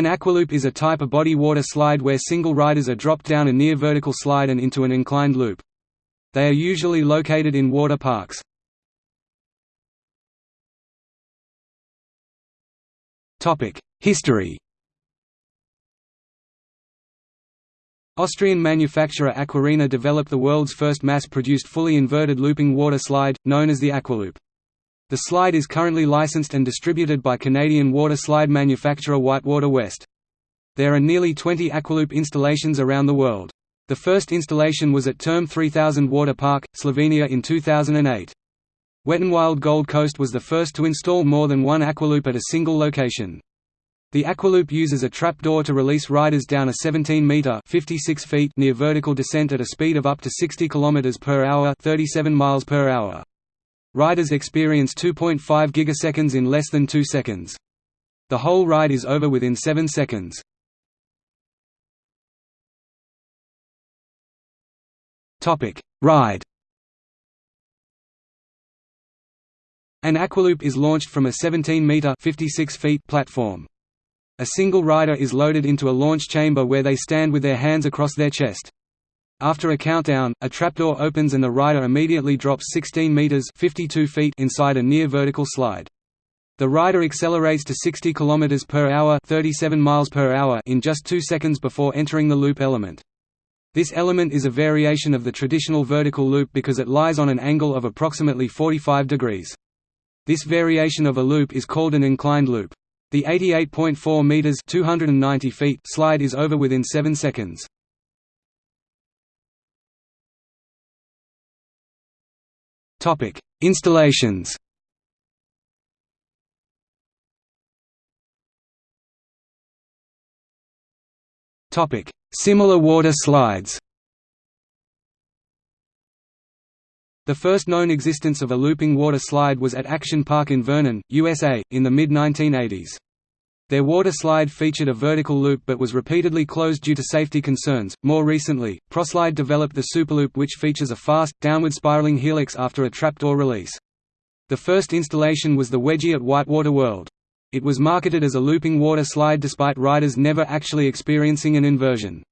An aqualoop is a type of body water slide where single riders are dropped down a near vertical slide and into an inclined loop. They are usually located in water parks. History Austrian manufacturer Aquarena developed the world's first mass-produced fully inverted looping water slide, known as the Aqualoop. The slide is currently licensed and distributed by Canadian water slide manufacturer Whitewater West. There are nearly 20 Aqualoop installations around the world. The first installation was at Terme 3000 Water Park, Slovenia in 2008. Wet n Wild Gold Coast was the first to install more than one Aqualoop at a single location. The Aqualoop uses a trapdoor to release riders down a 17-meter (56 feet) near vertical descent at a speed of up to 60 km per hour (37 miles per hour). Riders experience 2.5 gigaseconds in less than 2 seconds. The whole ride is over within 7 seconds. Topic: Ride. An Aqualoop is launched from a 17-meter (56 feet) platform. A single rider is loaded into a launch chamber where they stand with their hands across their chest. After a countdown, a trapdoor opens and the rider immediately drops 16 meters (52 feet) inside a near vertical slide. The rider accelerates to 60 km per hour (37 miles per hour) in just 2 seconds before entering the loop element. This element is a variation of the traditional vertical loop because it lies on an angle of approximately 45 degrees. This variation of a loop is called an inclined loop. The 88.4 meters (290 feet) slide is over within 7 seconds. Topic: Installations. Topic: Similar water slides. The first known existence of a looping water slide was at Action Park in Vernon, USA, in the mid-1980s. Their water slide featured a vertical loop but was repeatedly closed due to safety concerns. More recently, Proslide developed the Superloop which features a fast, downward spiraling helix after a trapdoor release. The first installation was the Wedgie at Whitewater World. It was marketed as a looping water slide despite riders never actually experiencing an inversion.